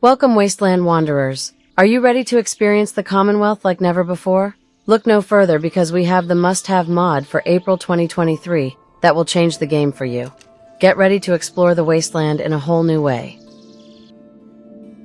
Welcome, Wasteland Wanderers. Are you ready to experience the Commonwealth like never before? Look no further because we have the must-have mod for April 2023 that will change the game for you. Get ready to explore the Wasteland in a whole new way.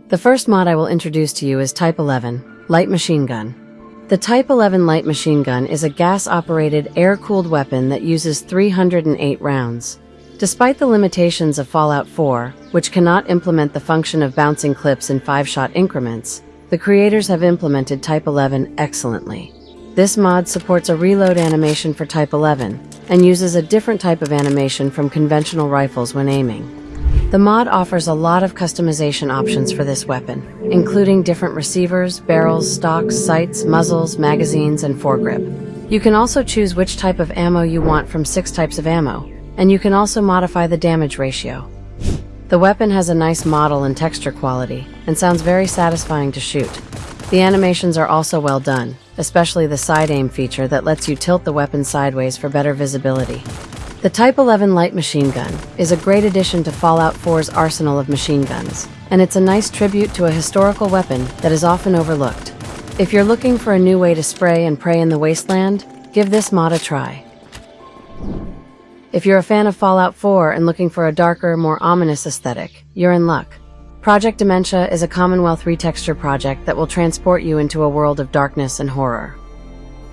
The first mod I will introduce to you is Type 11, Light Machine Gun. The Type 11 light machine gun is a gas-operated, air-cooled weapon that uses 308 rounds. Despite the limitations of Fallout 4, which cannot implement the function of bouncing clips in five-shot increments, the creators have implemented Type 11 excellently. This mod supports a reload animation for Type 11, and uses a different type of animation from conventional rifles when aiming. The mod offers a lot of customization options for this weapon, including different receivers, barrels, stocks, sights, muzzles, magazines, and foregrip. You can also choose which type of ammo you want from six types of ammo, and you can also modify the damage ratio. The weapon has a nice model and texture quality, and sounds very satisfying to shoot. The animations are also well done, especially the side aim feature that lets you tilt the weapon sideways for better visibility. The Type 11 light machine gun is a great addition to Fallout 4's arsenal of machine guns, and it's a nice tribute to a historical weapon that is often overlooked. If you're looking for a new way to spray and pray in the wasteland, give this mod a try. If you're a fan of Fallout 4 and looking for a darker, more ominous aesthetic, you're in luck. Project Dementia is a Commonwealth retexture project that will transport you into a world of darkness and horror.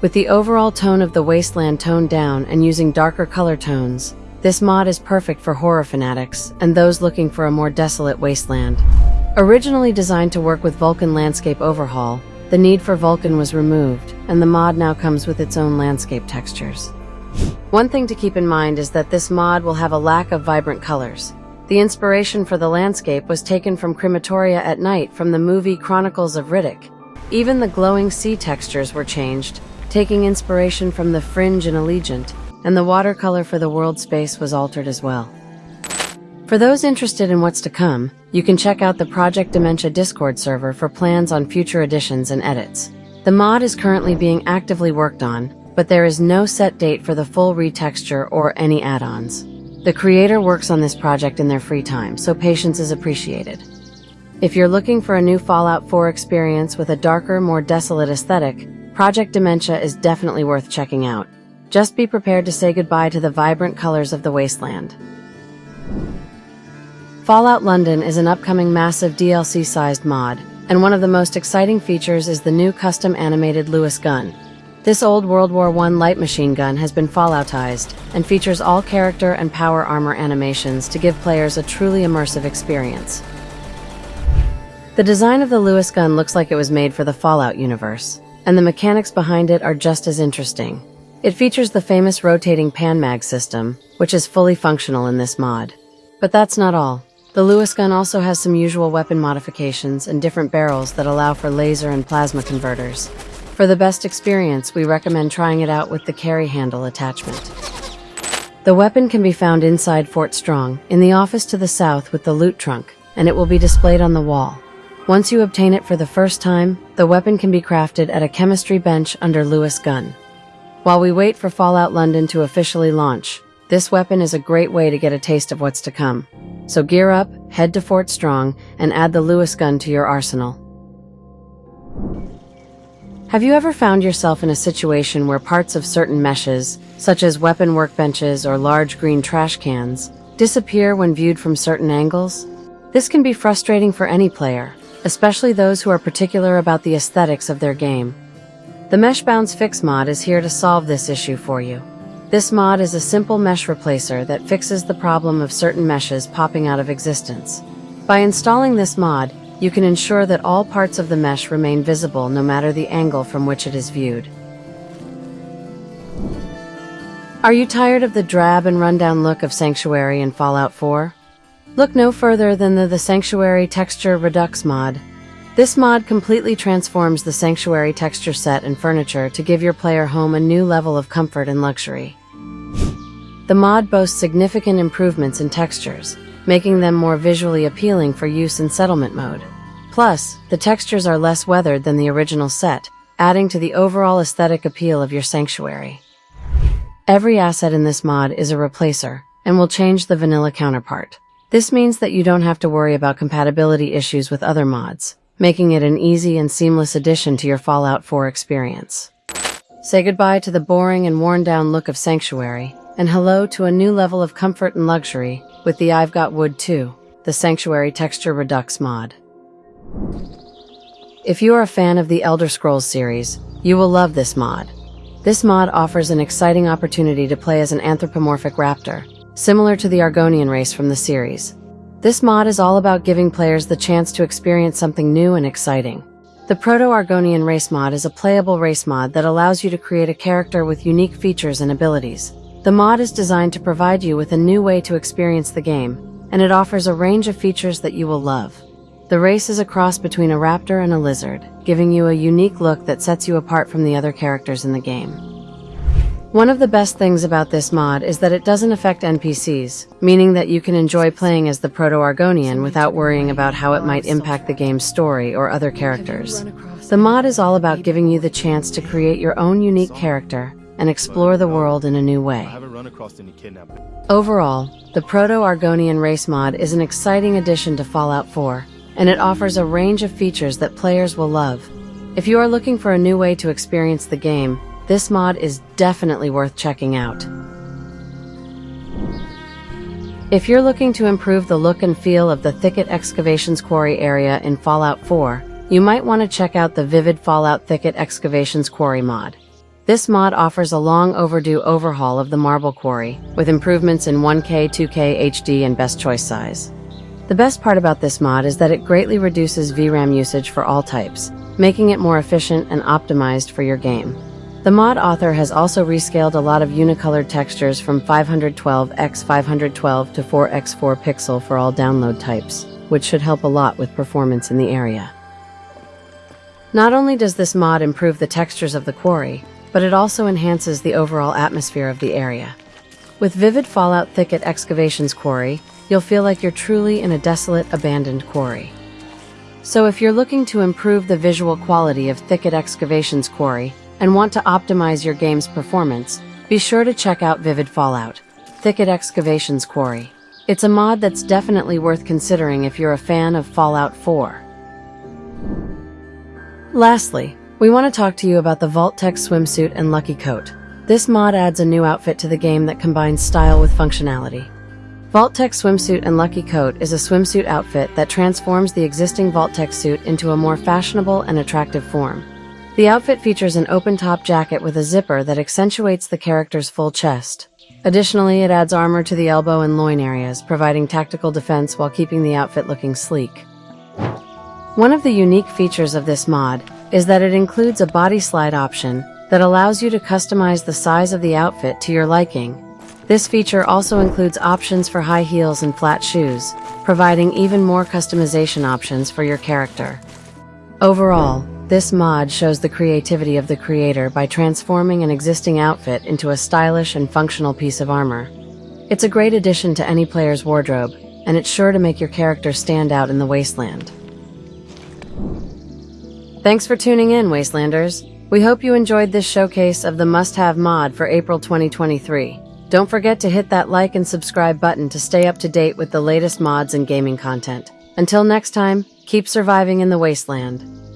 With the overall tone of the wasteland toned down and using darker color tones, this mod is perfect for horror fanatics and those looking for a more desolate wasteland. Originally designed to work with Vulcan Landscape Overhaul, the need for Vulcan was removed, and the mod now comes with its own landscape textures. One thing to keep in mind is that this mod will have a lack of vibrant colors. The inspiration for the landscape was taken from Crematoria at Night from the movie Chronicles of Riddick. Even the glowing sea textures were changed, taking inspiration from the fringe in Allegiant, and the watercolor for the world space was altered as well. For those interested in what's to come, you can check out the Project Dementia Discord server for plans on future additions and edits. The mod is currently being actively worked on, but there is no set date for the full retexture or any add-ons. The creator works on this project in their free time, so patience is appreciated. If you're looking for a new Fallout 4 experience with a darker, more desolate aesthetic, Project Dementia is definitely worth checking out. Just be prepared to say goodbye to the vibrant colors of the wasteland. Fallout London is an upcoming massive DLC-sized mod, and one of the most exciting features is the new custom animated Lewis gun. This old World War I light machine gun has been Falloutized and features all character and power armor animations to give players a truly immersive experience. The design of the Lewis gun looks like it was made for the Fallout universe, and the mechanics behind it are just as interesting. It features the famous rotating pan mag system, which is fully functional in this mod. But that's not all. The Lewis gun also has some usual weapon modifications and different barrels that allow for laser and plasma converters. For the best experience, we recommend trying it out with the carry handle attachment. The weapon can be found inside Fort Strong, in the office to the south with the loot trunk, and it will be displayed on the wall. Once you obtain it for the first time, the weapon can be crafted at a chemistry bench under Lewis Gun. While we wait for Fallout London to officially launch, this weapon is a great way to get a taste of what's to come. So gear up, head to Fort Strong, and add the Lewis gun to your arsenal. Have you ever found yourself in a situation where parts of certain meshes, such as weapon workbenches or large green trash cans, disappear when viewed from certain angles? This can be frustrating for any player, especially those who are particular about the aesthetics of their game. The Mesh Bounds Fix mod is here to solve this issue for you. This mod is a simple mesh replacer that fixes the problem of certain meshes popping out of existence. By installing this mod, you can ensure that all parts of the mesh remain visible no matter the angle from which it is viewed. Are you tired of the drab and rundown look of Sanctuary in Fallout 4? Look no further than the, the Sanctuary Texture Redux mod. This mod completely transforms the Sanctuary texture set and furniture to give your player home a new level of comfort and luxury. The mod boasts significant improvements in textures, making them more visually appealing for use in settlement mode. Plus, the textures are less weathered than the original set, adding to the overall aesthetic appeal of your sanctuary. Every asset in this mod is a replacer, and will change the vanilla counterpart. This means that you don't have to worry about compatibility issues with other mods, making it an easy and seamless addition to your Fallout 4 experience. Say goodbye to the boring and worn down look of Sanctuary, and hello to a new level of comfort and luxury with the I've Got Wood Too, the Sanctuary Texture Redux mod. If you are a fan of the Elder Scrolls series, you will love this mod. This mod offers an exciting opportunity to play as an anthropomorphic raptor, similar to the Argonian race from the series. This mod is all about giving players the chance to experience something new and exciting. The Proto-Argonian race mod is a playable race mod that allows you to create a character with unique features and abilities. The mod is designed to provide you with a new way to experience the game, and it offers a range of features that you will love. The race is a cross between a raptor and a lizard, giving you a unique look that sets you apart from the other characters in the game. One of the best things about this mod is that it doesn't affect NPCs, meaning that you can enjoy playing as the Proto-Argonian without worrying about how it might impact the game's story or other characters. The mod is all about giving you the chance to create your own unique character and explore the world in a new way. Overall, the Proto-Argonian race mod is an exciting addition to Fallout 4, and it offers a range of features that players will love. If you are looking for a new way to experience the game, this mod is definitely worth checking out. If you're looking to improve the look and feel of the Thicket Excavations Quarry area in Fallout 4, you might want to check out the Vivid Fallout Thicket Excavations Quarry mod. This mod offers a long overdue overhaul of the marble quarry, with improvements in 1K, 2K, HD, and best choice size. The best part about this mod is that it greatly reduces VRAM usage for all types, making it more efficient and optimized for your game. The mod author has also rescaled a lot of unicolored textures from 512x512 to 4x4 pixel for all download types, which should help a lot with performance in the area. Not only does this mod improve the textures of the quarry, but it also enhances the overall atmosphere of the area. With Vivid Fallout Thicket Excavations Quarry, you'll feel like you're truly in a desolate, abandoned quarry. So if you're looking to improve the visual quality of Thicket Excavations Quarry and want to optimize your game's performance, be sure to check out Vivid Fallout, Thicket Excavations Quarry. It's a mod that's definitely worth considering if you're a fan of Fallout 4. Lastly, we want to talk to you about the Vault-Tec swimsuit and Lucky Coat. This mod adds a new outfit to the game that combines style with functionality. Vault-Tec Swimsuit and Lucky Coat is a swimsuit outfit that transforms the existing Vault-Tec suit into a more fashionable and attractive form. The outfit features an open-top jacket with a zipper that accentuates the character's full chest. Additionally, it adds armor to the elbow and loin areas, providing tactical defense while keeping the outfit looking sleek. One of the unique features of this mod is that it includes a BodySlide option that allows you to customize the size of the outfit to your liking this feature also includes options for high heels and flat shoes, providing even more customization options for your character. Overall, this mod shows the creativity of the creator by transforming an existing outfit into a stylish and functional piece of armor. It's a great addition to any player's wardrobe, and it's sure to make your character stand out in the wasteland. Thanks for tuning in, Wastelanders. We hope you enjoyed this showcase of the must-have mod for April 2023. Don't forget to hit that like and subscribe button to stay up to date with the latest mods and gaming content. Until next time, keep surviving in the wasteland.